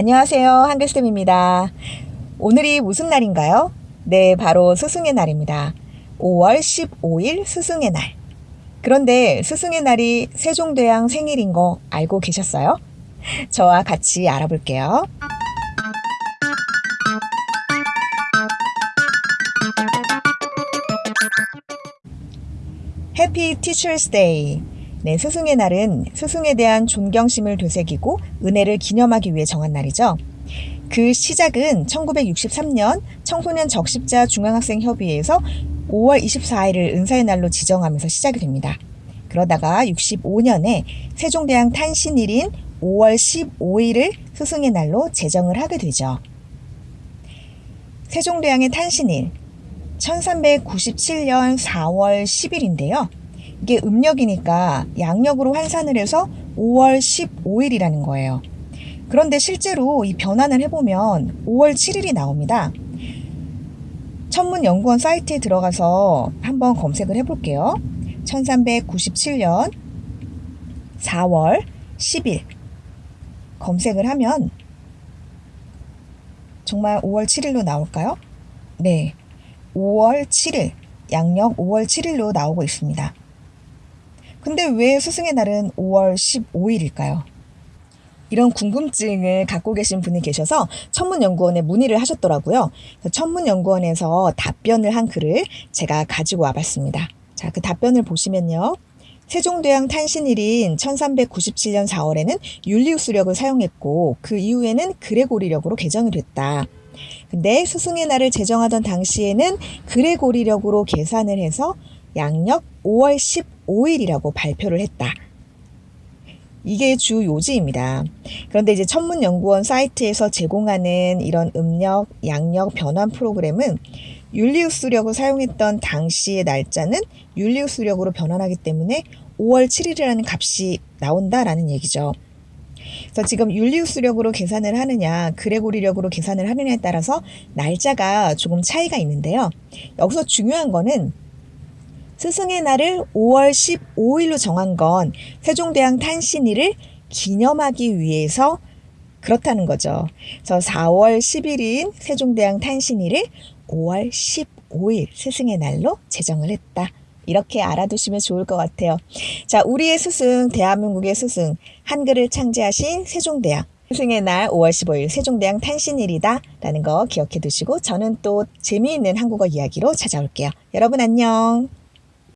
안녕하세요. 한글쌤입니다. 오늘이 무슨 날인가요? 네, 바로 스승의 날입니다. 5월 15일 스승의 날. 그런데 스승의 날이 세종대왕 생일인 거 알고 계셨어요? 저와 같이 알아볼게요. Happy Teacher's Day. 네, 스승의 날은 스승에 대한 존경심을 되새기고 은혜를 기념하기 위해 정한 날이죠. 그 시작은 1963년 청소년 적십자 중앙학생 협의회에서 5월 24일을 은사의 날로 지정하면서 시작이 됩니다. 그러다가 65년에 세종대왕 탄신일인 5월 15일을 스승의 날로 제정을 하게 되죠. 세종대왕의 탄신일 1397년 4월 10일인데요. 이게 음력이니까 양력으로 환산을 해서 5월 15일이라는 거예요. 그런데 실제로 이 변환을 해보면 5월 7일이 나옵니다. 천문연구원 사이트에 들어가서 한번 검색을 해볼게요. 1397년 4월 10일 검색을 하면 정말 5월 7일로 나올까요? 네. 5월 7일, 양력 5월 7일로 나오고 있습니다. 근데 왜 스승의 날은 5월 15일일까요? 이런 궁금증을 갖고 계신 분이 계셔서 천문연구원에 문의를 하셨더라고요. 천문연구원에서 답변을 한 글을 제가 가지고 와봤습니다. 자, 그 답변을 보시면요. 세종대왕 탄신일인 1397년 4월에는 율리우스력을 사용했고 그 이후에는 그레고리력으로 개정이 됐다. 근데 스승의 날을 제정하던 당시에는 그레고리력으로 계산을 해서 양력 5월 15일이라고 발표를 했다. 이게 주 요지입니다. 그런데 이제 천문연구원 사이트에서 제공하는 이런 음력, 양력 변환 프로그램은 율리우스력을 사용했던 당시의 날짜는 율리우스력으로 변환하기 때문에 5월 7일이라는 값이 나온다라는 얘기죠. 그래서 지금 율리우스력으로 계산을 하느냐, 그레고리력으로 계산을 하느냐에 따라서 날짜가 조금 차이가 있는데요. 여기서 중요한 거는 스승의 날을 5월 15일로 정한 건 세종대왕 탄신일을 기념하기 위해서 그렇다는 거죠. 그래서 4월 10일인 세종대왕 탄신일을 5월 15일 스승의 날로 제정을 했다. 이렇게 알아두시면 좋을 것 같아요. 자, 우리의 스승, 대한민국의 스승, 한글을 창제하신 세종대왕. 스승의 날 5월 15일 세종대왕 탄신일이다. 라는 거 기억해 두시고 저는 또 재미있는 한국어 이야기로 찾아올게요. 여러분 안녕.